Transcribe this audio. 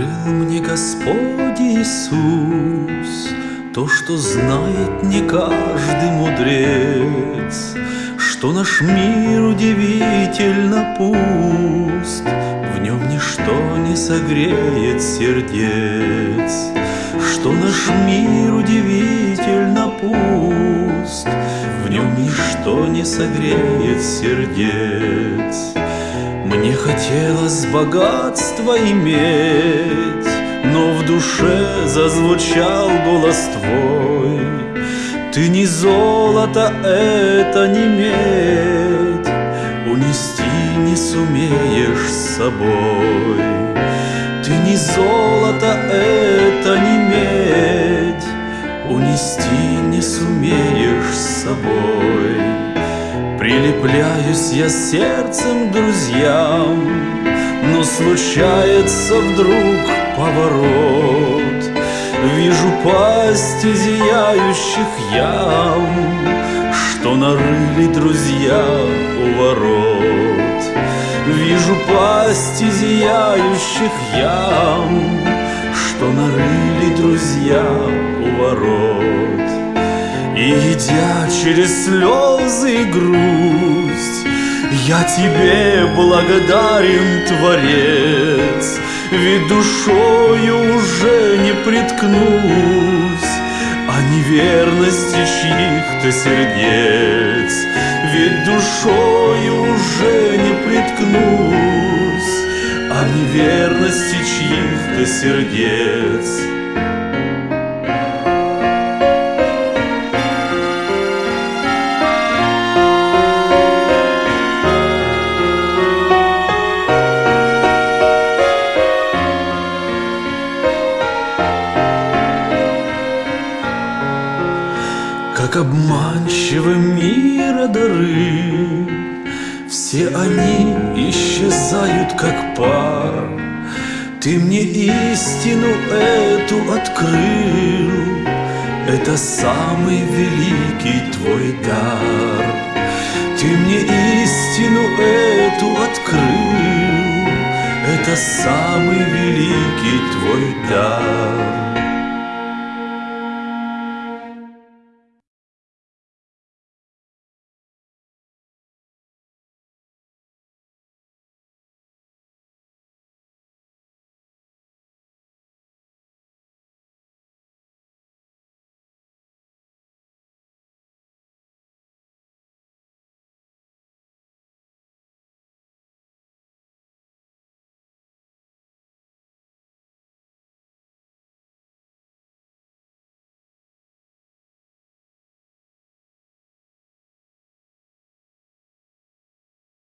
Открыл мне Господь Иисус То, что знает не каждый мудрец, Что наш мир удивительно пуст, В нем ничто не согреет сердец, Что наш мир удивительно пуст, В нем ничто не согреет сердец. Мне хотелось богатства иметь, Но в душе зазвучал голос твой. Ты не золото, это не медь, Унести не сумеешь с собой. Ты не золото, это Прилепляюсь я сердцем друзьям, Но случается вдруг поворот. Вижу пасти зияющих ям, Что нарыли друзья у ворот. Вижу пасти зияющих ям, Что нарыли друзья у ворот. Идя через слезы и грусть, Я тебе благодарен, Творец, Ведь душою уже не приткнусь О неверности чьих-то сердец, Ведь душою уже не приткнусь О неверности чьих-то сердец. Как обманчивы мира дары, Все они исчезают, как пар. Ты мне истину эту открыл, Это самый великий твой дар. Ты мне истину эту открыл, Это самый великий твой дар.